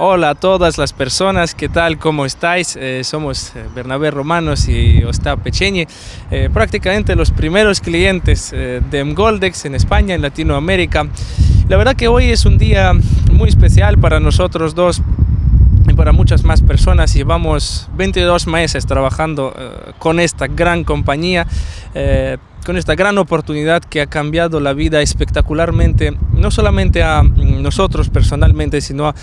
Hola a todas las personas, ¿qué tal? ¿Cómo estáis? Eh, somos eh, Bernabé Romanos y Ostap Pecheñi, eh, prácticamente los primeros clientes eh, de Mgoldex en España, en Latinoamérica. La verdad que hoy es un día muy especial para nosotros dos y para muchas más personas. Llevamos 22 meses trabajando eh, con esta gran compañía, eh, con esta gran oportunidad que ha cambiado la vida espectacularmente, no solamente a mm, nosotros personalmente, sino a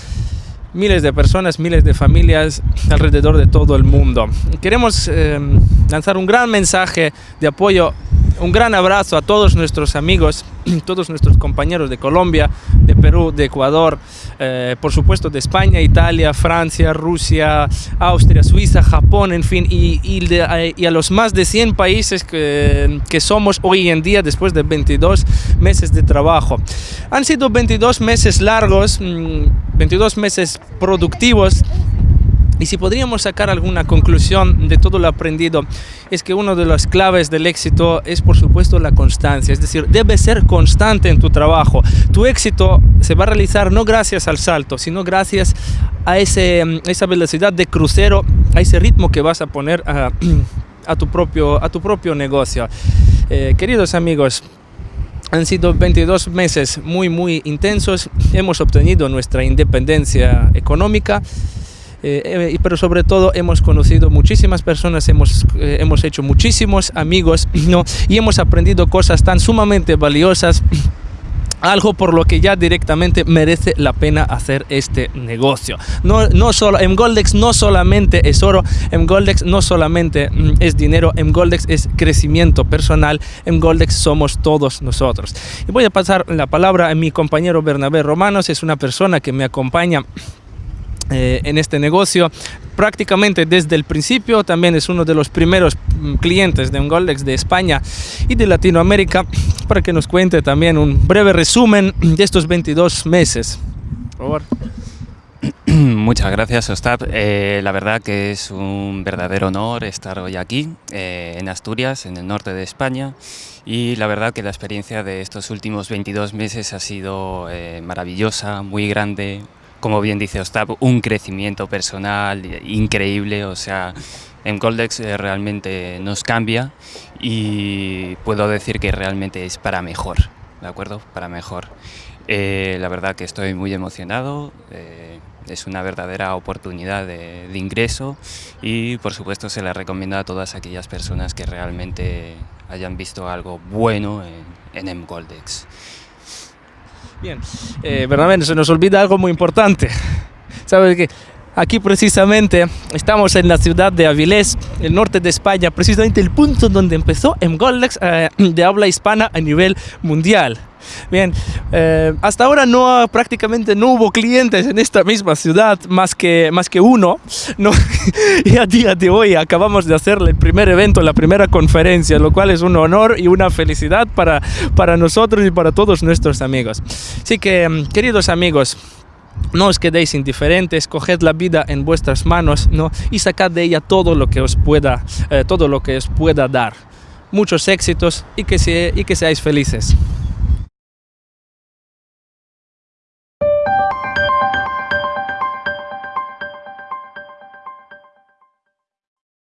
miles de personas, miles de familias alrededor de todo el mundo. Queremos eh, lanzar un gran mensaje de apoyo, un gran abrazo a todos nuestros amigos, todos nuestros compañeros de Colombia, de Perú, de Ecuador, eh, por supuesto de España, Italia, Francia, Rusia, Austria, Suiza, Japón, en fin, y, y eh, a los más de 100 países que, que somos hoy en día después de 22 meses de trabajo. Han sido 22 meses largos, mm, 22 meses productivos. Y si podríamos sacar alguna conclusión de todo lo aprendido, es que una de las claves del éxito es por supuesto la constancia, es decir, debes ser constante en tu trabajo. Tu éxito se va a realizar no gracias al salto, sino gracias a ese, esa velocidad de crucero, a ese ritmo que vas a poner a, a tu, propio, a tu propio negocio. Eh, queridos amigos, han sido 22 meses muy, muy intensos. Hemos obtenido nuestra independencia económica. Eh, eh, pero sobre todo hemos conocido muchísimas personas, hemos, eh, hemos hecho muchísimos amigos ¿no? y hemos aprendido cosas tan sumamente valiosas algo por lo que ya directamente merece la pena hacer este negocio. No, no solo, Mgoldex no solamente es oro, Mgoldex no solamente mm, es dinero, Mgoldex es crecimiento personal, Mgoldex somos todos nosotros. Y voy a pasar la palabra a mi compañero Bernabé Romanos, es una persona que me acompaña eh, en este negocio prácticamente desde el principio. También es uno de los primeros mm, clientes de Mgoldex de España y de Latinoamérica para que nos cuente también un breve resumen de estos 22 meses. Por favor. Muchas gracias, Ostap. Eh, la verdad que es un verdadero honor estar hoy aquí, eh, en Asturias, en el norte de España. Y la verdad que la experiencia de estos últimos 22 meses ha sido eh, maravillosa, muy grande. Como bien dice Ostap, un crecimiento personal increíble. O sea, en Goldex eh, realmente nos cambia y puedo decir que realmente es para mejor, ¿de acuerdo? Para mejor. Eh, la verdad que estoy muy emocionado. eh, es una verdadera oportunidad de, de ingreso y por supuesto se la recomiendo a todas aquellas personas que realmente hayan visto algo bueno en, en Mgoldex. Bien, eh, se nos olvida algo muy importante. ¿Sabes que Aquí precisamente estamos en la ciudad de Avilés, el norte de España, precisamente el punto donde empezó Mgoldex eh, de habla hispana a nivel mundial. Bien, eh, hasta ahora no prácticamente no hubo clientes en esta misma ciudad más que, más que uno. ¿no? y a día de hoy acabamos de hacer el primer evento, la primera conferencia, lo cual es un honor y una felicidad para, para nosotros y para todos nuestros amigos. Así que, mm, queridos amigos, no os quedéis indiferentes, coged la vida en vuestras manos ¿no? y sacad de ella todo lo que os pueda, eh, todo lo que os pueda dar. Muchos éxitos y que, se, y que seáis felices. Thank you.